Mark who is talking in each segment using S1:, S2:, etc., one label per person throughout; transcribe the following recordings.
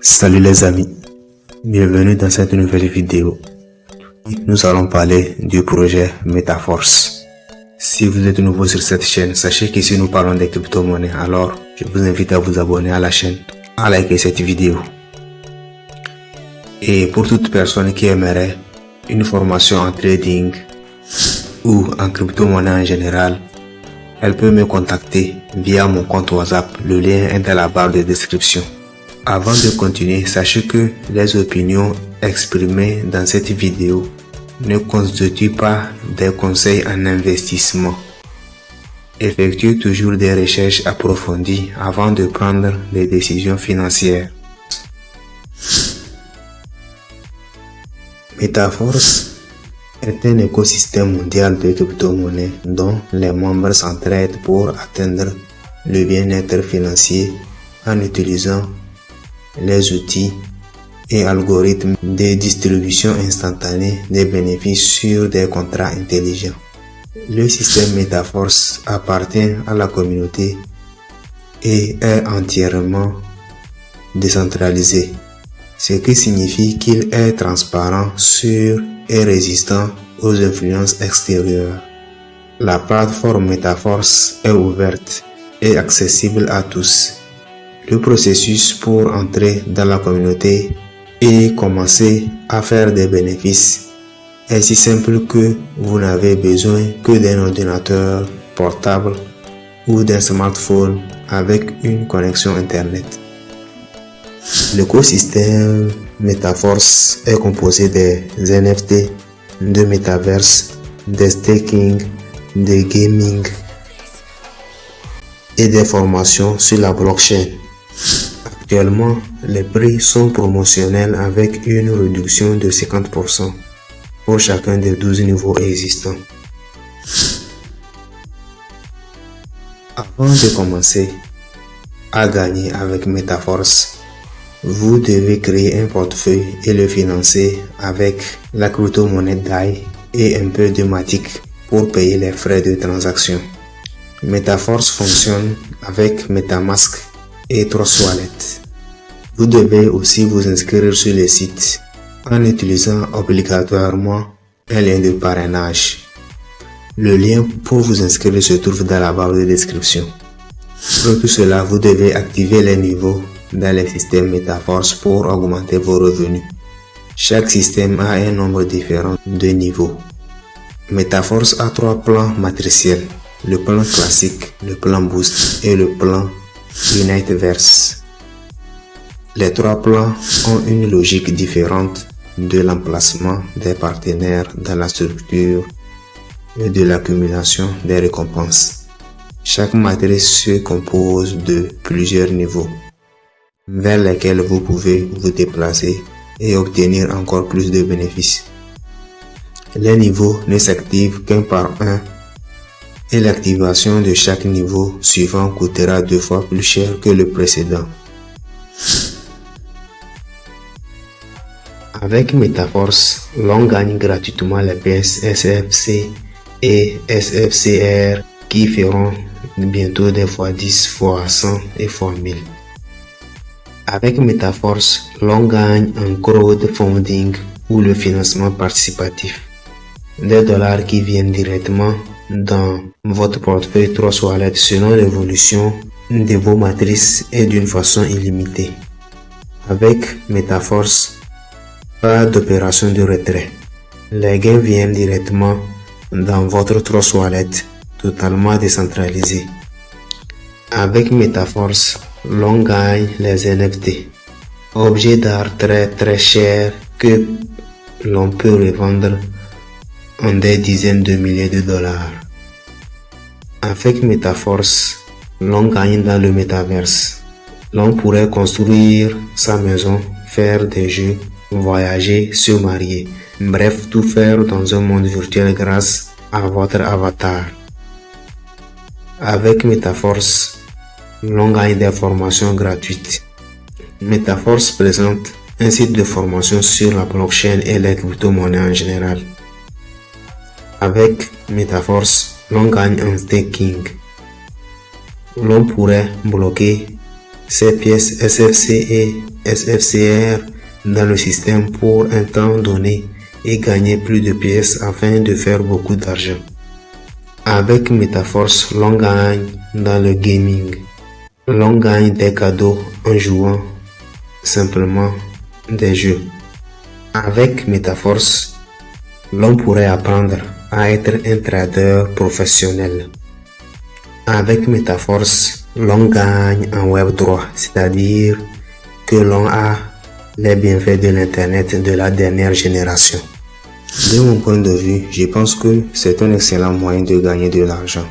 S1: Salut les amis, bienvenue dans cette nouvelle vidéo. Nous allons parler du projet MetaForce. Si vous êtes nouveau sur cette chaîne, sachez que si nous parlons des crypto-monnaies, alors je vous invite à vous abonner à la chaîne, à liker cette vidéo. Et pour toute personne qui aimerait une formation en trading ou en crypto-monnaie en général, elle peut me contacter via mon compte WhatsApp. Le lien est dans la barre de description. Avant de continuer, sachez que les opinions exprimées dans cette vidéo ne constituent pas des conseils en investissement. Effectuez toujours des recherches approfondies avant de prendre des décisions financières. Metaforce est un écosystème mondial de crypto-monnaies dont les membres s'entraident pour atteindre le bien-être financier en utilisant les outils et algorithmes de distribution instantanée des bénéfices sur des contrats intelligents. Le système Metaforce appartient à la communauté et est entièrement décentralisé, ce qui signifie qu'il est transparent, sûr et résistant aux influences extérieures. La plateforme Metaforce est ouverte et accessible à tous. Le processus pour entrer dans la communauté et commencer à faire des bénéfices est si simple que vous n'avez besoin que d'un ordinateur portable ou d'un smartphone avec une connexion Internet. L'écosystème Metaforce est composé des NFT, de Metaverse, des staking, des gaming et des formations sur la blockchain. Actuellement, les prix sont promotionnels avec une réduction de 50% pour chacun des 12 niveaux existants. Avant de commencer à gagner avec Metaforce, vous devez créer un portefeuille et le financer avec la crypto-monnaie DAI et un peu de Matic pour payer les frais de transaction. Metaforce fonctionne avec Metamask et Trust Wallet. Vous devez aussi vous inscrire sur le site en utilisant obligatoirement un lien de parrainage. Le lien pour vous inscrire se trouve dans la barre de description. Pour tout cela, vous devez activer les niveaux dans le système Metaforce pour augmenter vos revenus. Chaque système a un nombre différent de niveaux. Metaforce a trois plans matriciels. Le plan classique, le plan boost et le plan Uniteverse. Les trois plans ont une logique différente de l'emplacement des partenaires dans la structure et de l'accumulation des récompenses. Chaque matrice se compose de plusieurs niveaux vers lesquels vous pouvez vous déplacer et obtenir encore plus de bénéfices. Les niveaux ne s'activent qu'un par un et l'activation de chaque niveau suivant coûtera deux fois plus cher que le précédent. Avec Metaforce, l'on gagne gratuitement les pièces SFC et SFCR qui feront bientôt des fois 10 fois 100 et fois 1000. Avec Metaforce, l'on gagne un crowdfunding ou le financement participatif. Des dollars qui viennent directement dans votre portefeuille 3 Wallet selon l'évolution de vos matrices et d'une façon illimitée. Avec Metaforce, pas d'opération de retrait. Les gains viennent directement dans votre Trust Wallet totalement décentralisé. Avec Metaforce, l'on gagne les NFT, objets d'art très très chers que l'on peut revendre en des dizaines de milliers de dollars. Avec Metaforce, l'on gagne dans le métaverse. L'on pourrait construire sa maison, faire des jeux voyager, se marier, bref, tout faire dans un monde virtuel grâce à votre avatar. Avec Metaforce, l'on gagne des formations gratuites. Metaforce présente un site de formation sur la blockchain et les crypto-monnaies en général. Avec Metaforce, l'on gagne un staking. L'on pourrait bloquer ces pièces SFC et SFCR dans le système pour un temps donné et gagner plus de pièces afin de faire beaucoup d'argent. Avec Metaforce, l'on gagne dans le gaming. L'on gagne des cadeaux en jouant simplement des jeux. Avec Metaforce, l'on pourrait apprendre à être un trader professionnel. Avec Metaforce, l'on gagne en Web 3, c'est-à-dire que l'on a les bienfaits de l'Internet de la dernière génération. De mon point de vue, je pense que c'est un excellent moyen de gagner de l'argent.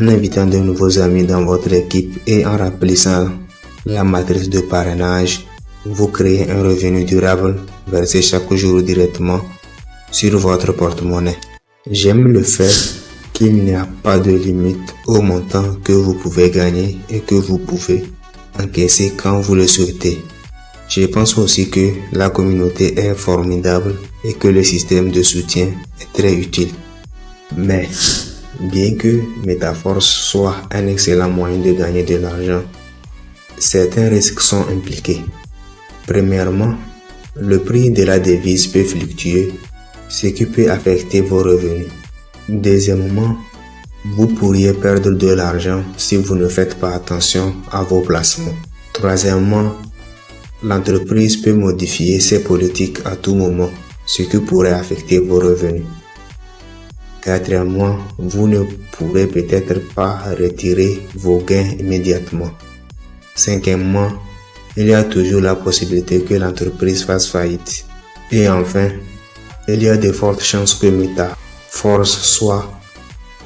S1: En invitant de nouveaux amis dans votre équipe et en remplissant la matrice de parrainage, vous créez un revenu durable versé chaque jour directement sur votre porte-monnaie. J'aime le fait qu'il n'y a pas de limite au montant que vous pouvez gagner et que vous pouvez encaisser quand vous le souhaitez. Je pense aussi que la communauté est formidable et que le système de soutien est très utile. Mais, bien que Metaforce soit un excellent moyen de gagner de l'argent, certains risques sont impliqués. Premièrement, le prix de la devise peut fluctuer, ce qui peut affecter vos revenus. Deuxièmement, vous pourriez perdre de l'argent si vous ne faites pas attention à vos placements. Troisièmement, L'entreprise peut modifier ses politiques à tout moment, ce qui pourrait affecter vos revenus. Quatrièmement, vous ne pourrez peut-être pas retirer vos gains immédiatement. Cinquièmement, il y a toujours la possibilité que l'entreprise fasse faillite. Et enfin, il y a de fortes chances que Meta Force soit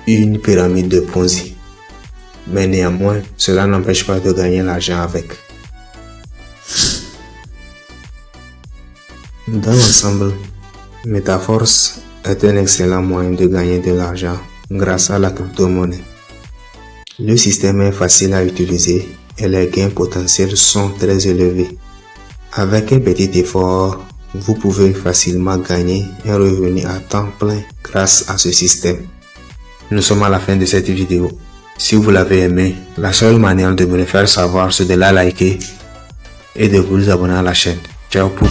S1: une pyramide de Ponzi. Mais néanmoins, cela n'empêche pas de gagner l'argent avec. Dans l'ensemble, Metaforce est un excellent moyen de gagner de l'argent grâce à la crypto-monnaie. Le système est facile à utiliser et les gains potentiels sont très élevés. Avec un petit effort, vous pouvez facilement gagner un revenu à temps plein grâce à ce système. Nous sommes à la fin de cette vidéo. Si vous l'avez aimé, la seule manière de me le faire savoir c'est de la liker et de vous abonner à la chaîne. Ciao pour